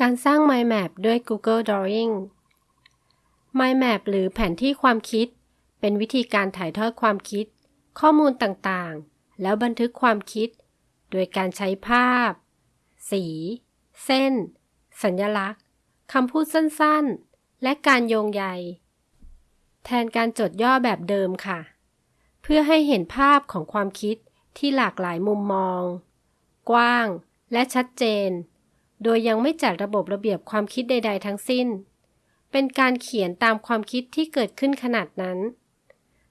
การสร้าง Mind Map ด้วย Google Drawing Mind Map หรือแผนที่ความคิด เป็นวิธีการถ่ายทอดความคิด ข้อมูลต่างๆ แล้วบันทึกความคิด โดยการใช้ภาพ สี เส้น สัญลักษณ์คำพูดสั้นๆ และการโยงใย แทนการจดย่อแบบเดิมค่ะ เพื่อให้เห็นภาพของความคิดที่หลากหลายมุมมอง กว้าง และชัดเจน โดยยังไม่จัดระบบระเบียบความคิดใด ๆ ทั้งสิ้น เป็นการเขียนตามความคิดที่เกิดขึ้นขนาดนั้น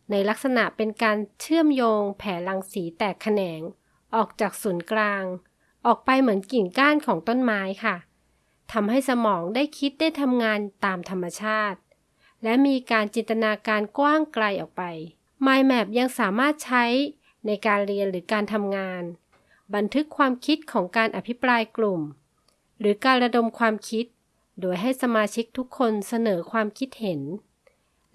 ในลักษณะเป็นการเชื่อมโยงแผ่รังสีแตกแขนง ออกจากศูนย์กลาง ออกไปเหมือนกิ่งก้านของต้นไม้ค่ะทำให้สมองได้คิดได้ทำงานตามธรรมชาติ และมีการจินตนาการกว้างไกลออกไป Mind Map ยังสามารถใช้ในการเรียนหรือการทำงาน บันทึกความคิดของการอภิปรายกลุ่ม หรือการระดมความคิด โดยให้สมาชิกทุกคนเสนอความคิดเห็น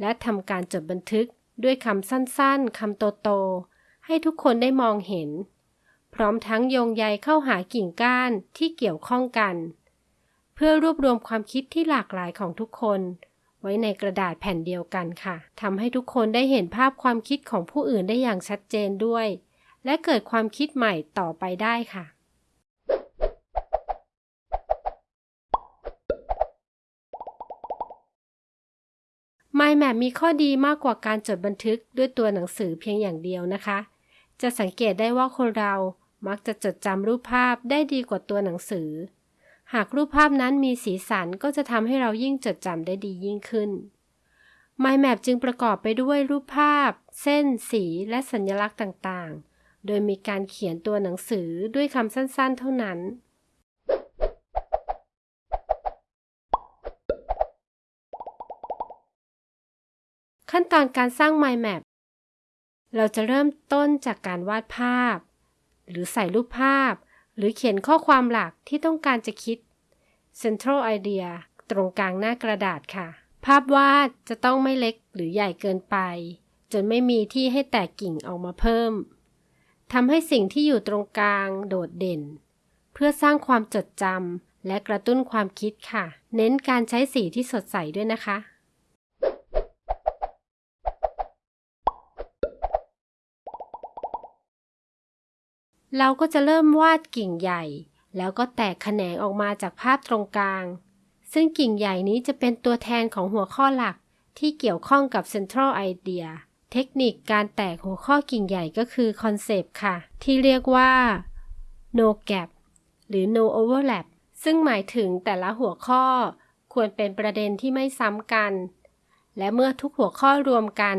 และทำการจดบันทึกด้วยคำสั้นๆ คำโตๆ ให้ทุกคนได้มองเห็น พร้อมทั้งโยงใยเข้าหากิ่งก้านที่เกี่ยวข้องกัน เพื่อรวบรวมความคิดที่หลากหลายของทุกคน ไว้ในกระดาษแผ่นเดียวกันค่ะทำให้ทุกคนได้เห็นภาพความคิดของผู้อื่นได้อย่างชัดเจนด้วย และเกิดความคิดใหม่ต่อไปได้ค่ะ Mind Map มีข้อดีมากกว่าการจดบันทึกด้วยตัวหนังสือเพียงอย่างเดียวนะคะ จะสังเกตได้ว่าคนเรามักจะจดจำรูปภาพได้ดีกว่าตัวหนังสือ หากรูปภาพนั้นมีสีสันก็จะทำให้เรายิ่งจดจำได้ดียิ่งขึ้น Mind Map จึงประกอบไปด้วยรูปภาพ เส้น สีและสัญลักษณ์ต่างๆ โดยมีการเขียนตัวหนังสือด้วยคำสั้นๆ เท่านั้น ขั้นตอนการสร้าง Mind Map เราจะเริ่มต้นจากการวาดภาพ หรือใส่รูปภาพ หรือเขียนข้อความหลักที่ต้องการจะคิด Central Idea ตรงกลางหน้ากระดาษค่ะ ภาพวาดจะต้องไม่เล็กหรือใหญ่เกินไป จนไม่มีที่ให้แตกกิ่งออกมาเพิ่มทำให้สิ่งที่อยู่ตรงกลางโดดเด่น เพื่อสร้างความจดจำและกระตุ้นความคิดค่ะ เน้นการใช้สีที่สดใสด้วยนะคะ เราก็จะเริ่มวาดกิ่งใหญ่ แล้วก็แตกแขนงออกมาจากภาพตรงกลาง ซึ่งกิ่งใหญ่นี้จะเป็นตัวแทนของหัวข้อหลักที่เกี่ยวข้องกับ Central Idea เทคนิคการแตกหัวข้อกิ่งใหญ่ก็คือ concept ค่ะ ที่เรียกว่า no gap หรือ no overlap ซึ่งหมายถึงแต่ละหัวข้อควรเป็นประเด็นที่ไม่ซ้ำกัน และเมื่อทุกหัวข้อรวมกัน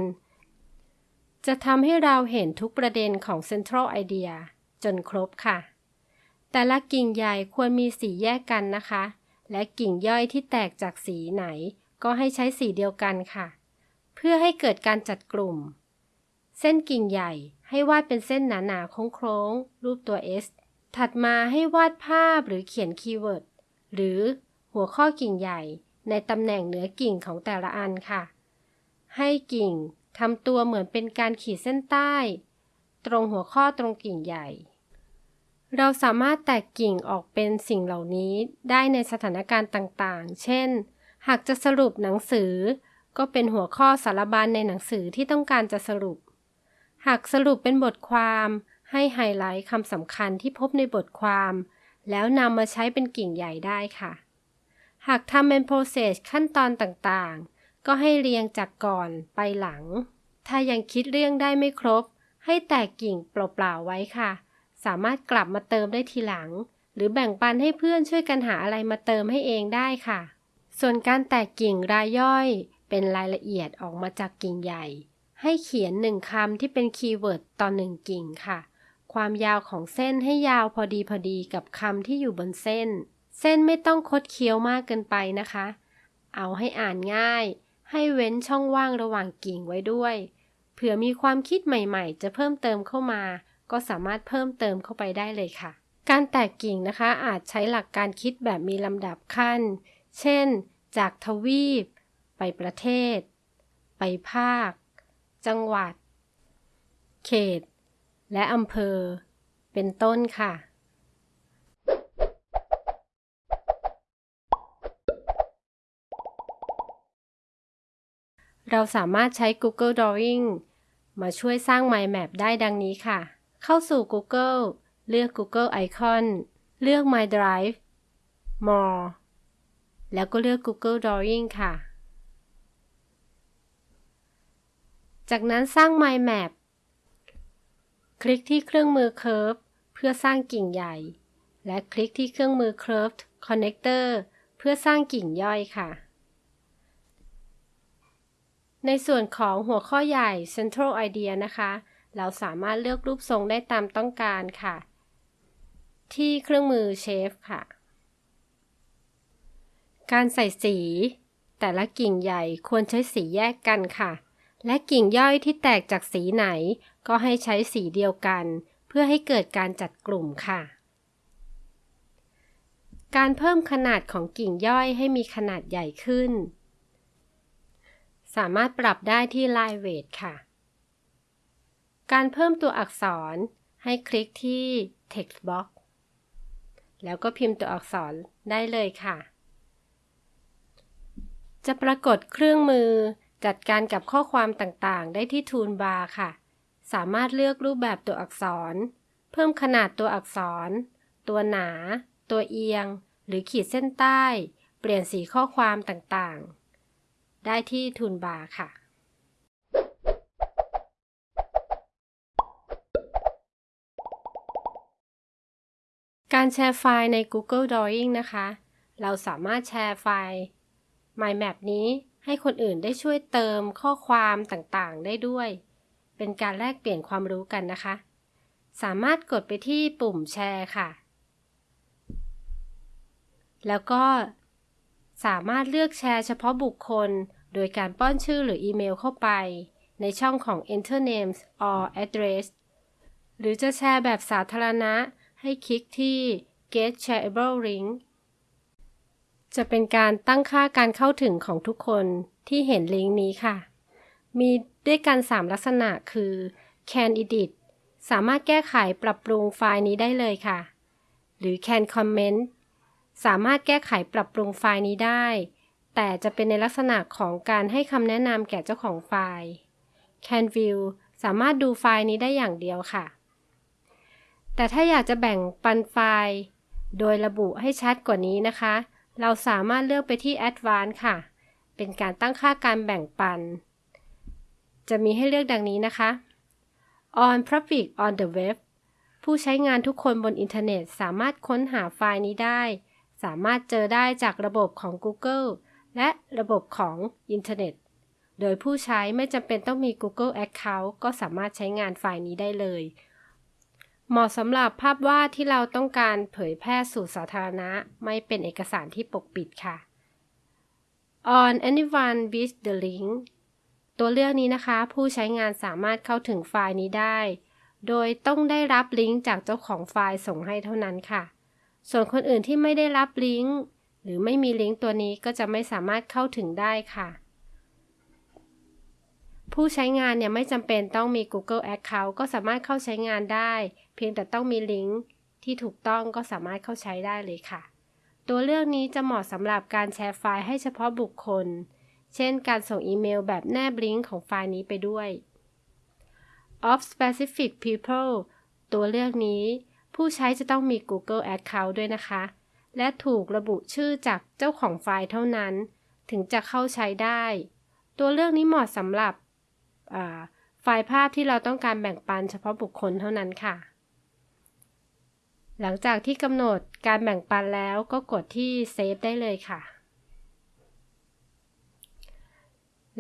จะทำให้เราเห็นทุกประเด็นของ Central Idea จนครบค่ะ แต่ละกิ่งใหญ่ควรมีสีแยกกันนะคะ และกิ่งย่อยที่แตกจากสีไหน ก็ให้ใช้สีเดียวกันค่ะ เพื่อให้เกิดการจัดกลุ่ม เส้นกิ่งใหญ่ให้วาดเป็นเส้นหนาๆโค้งๆรูปตัว S ถัดมาให้วาดภาพหรือเขียนคีย์เวิร์ดหรือหัวข้อกิ่งใหญ่ในตำแหน่งเหนือกิ่งของแต่ละอันค่ะ ให้กิ่งทำตัวเหมือนเป็นการขีดเส้นใต้ ตรงหัวข้อตรงกิ่งใหญ่ เราสามารถแตกกิ่งออกเป็นสิ่งเหล่านี้ได้ในสถานการณ์ต่างๆ เช่น หากจะสรุปหนังสือ ก็เป็นหัวข้อสารบัญในหนังสือที่ต้องการจะสรุป หากสรุปเป็นบทความให้ไฮไลท์คำสำคัญที่พบในบทความ แล้วนำมาใช้เป็นกิ่งใหญ่ได้ค่ะ หากทำเป็น process ขั้นตอนต่างๆ ก็ให้เรียงจากก่อนไปหลัง ถ้ายังคิดเรื่องได้ไม่ครบ ให้แตกกิ่งเปล่าๆไว้ค่ะ สามารถกลับมาเติมได้ทีหลัง หรือแบ่งปันให้เพื่อนช่วยกันหาอะไรมาเติมให้เองได้ค่ะ ส่วนการแตกกิ่งรายย่อยเป็นรายละเอียดออกมาจากกิ่งใหญ่ ให้เขียนหนึ่งคำที่เป็นคีย์เวิร์ดต่อหนึ่งกิ่งค่ะ ความยาวของเส้นให้ยาวพอดีพอดีกับคำที่อยู่บนเส้น เส้นไม่ต้องคดเคี้ยวมากเกินไปนะคะ เอาให้อ่านง่าย ให้เว้นช่องว่างระหว่างกิ่งไว้ด้วย เผื่อมีความคิดใหม่ๆ จะเพิ่มเติมเข้ามา ก็สามารถเพิ่มเติมเข้าไปได้เลยค่ะ การแตกกิ่งนะคะอาจใช้หลักการคิดแบบมีลำดับขั้น เช่น จากทวีป ไปประเทศ ไปภาค จังหวัด เขต และอำเภอ เป็นต้นค่ะเราสามารถใช้ Google Drawing มาช่วยสร้าง Mind Map ได้ดังนี้ค่ะ เข้าสู่ Google เลือก Google Icon เลือก My Drive More แล้วก็เลือก Google Drawing ค่ะ จากนั้นสร้าง Mind Map คลิกที่เครื่องมือ Curve เพื่อสร้างกิ่งใหญ่ และคลิกที่เครื่องมือ Curved Connector เพื่อสร้างกิ่งย่อยค่ะ ในส่วนของหัวข้อใหญ่ Central Idea นะคะ เราสามารถเลือกรูปทรงได้ตามต้องการค่ะ ที่เครื่องมือ Shape ค่ะ การใส่สี แต่ละกิ่งใหญ่ควรใช้สีแยกกันค่ะ และกิ่งย่อยที่แตกจากสีไหน ก็ให้ใช้สีเดียวกัน เพื่อให้เกิดการจัดกลุ่มค่ะ การเพิ่มขนาดของกิ่งย่อยให้มีขนาดใหญ่ขึ้น สามารถปรับได้ที่ Line Weight ค่ะ การเพิ่มตัวอักษรให้คลิกที่ Text Box แล้วก็พิมพ์ตัวอักษรได้เลยค่ะ จะปรากฏเครื่องมือจัดการกับข้อความต่างๆ ได้ที่ Toolbar ค่ะ สามารถเลือกรูปแบบตัวอักษร เพิ่มขนาดตัวอักษร ตัวหนา ตัวเอียง หรือขีดเส้นใต้ เปลี่ยนสีข้อความต่างๆ ได้ที่ Toolbar ค่ะ การแชร์ไฟล์ใน Google Drawing นะคะ เราสามารถแชร์ไฟล์ My Map นี้ให้คนอื่นได้ช่วยเติมข้อความต่างๆ ได้ด้วย เป็นการแลกเปลี่ยนความรู้กันนะคะ สามารถกดไปที่ปุ่มแชร์ค่ะ แล้วก็สามารถเลือกแชร์เฉพาะบุคคล โดยการป้อนชื่อหรืออีเมลเข้าไป ในช่องของ Enter Names or Address หรือจะแชร์แบบสาธารณะ ให้คลิกที่ Get Shareable Link จะเป็นการตั้งค่าการเข้าถึงของทุกคนที่เห็นลิงก์นี้ค่ะ มีด้วยกัน 3 ลักษณะคือ Can Edit สามารถแก้ไขปรับปรุงไฟล์นี้ได้เลยค่ะ หรือ Can Comment สามารถแก้ไขปรับปรุงไฟล์นี้ได้ แต่จะเป็นในลักษณะของการให้คำแนะนำแก่เจ้าของไฟล์ Can View สามารถดูไฟล์นี้ได้อย่างเดียวค่ะ แต่ถ้าอยากจะแบ่งปันไฟล์ โดยระบุให้ชัดกว่านี้นะคะ เราสามารถเลือกไปที่ Advanced ค่ะ เป็นการตั้งค่าการแบ่งปัน จะมีให้เลือกดังนี้นะคะ On Public on the Web ผู้ใช้งานทุกคนบนอินเทอร์เน็ตสามารถค้นหาไฟล์นี้ได้ สามารถเจอได้จากระบบของ Google และระบบของอินเทอร์เน็ต โดยผู้ใช้ไม่จำเป็นต้องมี Google Account ก็สามารถใช้งานไฟล์นี้ได้เลย เหมาะสำหรับภาพวาดที่เราต้องการเผยแพร่สู่สาธารณะ ไม่เป็นเอกสารที่ปกปิดค่ะ On anyone with the link ตัวเลือกนี้นะคะ ผู้ใช้งานสามารถเข้าถึงไฟล์นี้ได้ โดยต้องได้รับลิงก์จากเจ้าของไฟล์ส่งให้เท่านั้นค่ะ ส่วนคนอื่นที่ไม่ได้รับลิงก์หรือไม่มีลิงก์ตัวนี้ก็จะไม่สามารถเข้าถึงได้ค่ะ ผู้ใช้งานเนี่ยไม่จำเป็นต้องมี Google Account ก็สามารถเข้าใช้งานได้ เพียงแต่ต้องมีลิงก์ที่ถูกต้องก็สามารถเข้าใช้ได้เลยค่ะ ตัวเลือกนี้จะเหมาะสำหรับการแชร์ไฟล์ให้เฉพาะบุคคล เช่น การส่งอีเมลแบบแนบลิงก์ของไฟล์นี้ไปด้วย Off specific people ตัวเลือกนี้ ผู้ใช้จะต้องมี Google Account ด้วยนะคะ และถูกระบุชื่อจากเจ้าของไฟล์เท่านั้น ถึงจะเข้าใช้ได้ ตัวเลือกนี้เหมาะสำหรับ ไฟล์ภาพที่เราต้องการแบ่งปันเฉพาะบุคคลเท่านั้นค่ะ หลังจากที่กำหนดการแบ่งปันแล้วก็กดที่ Save ได้เลยค่ะ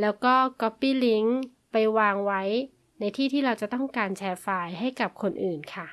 แล้วก็ Copy Link ไปวางไว้ในที่ที่เราจะต้องการแชร์ไฟล์ให้กับคนอื่นค่ะ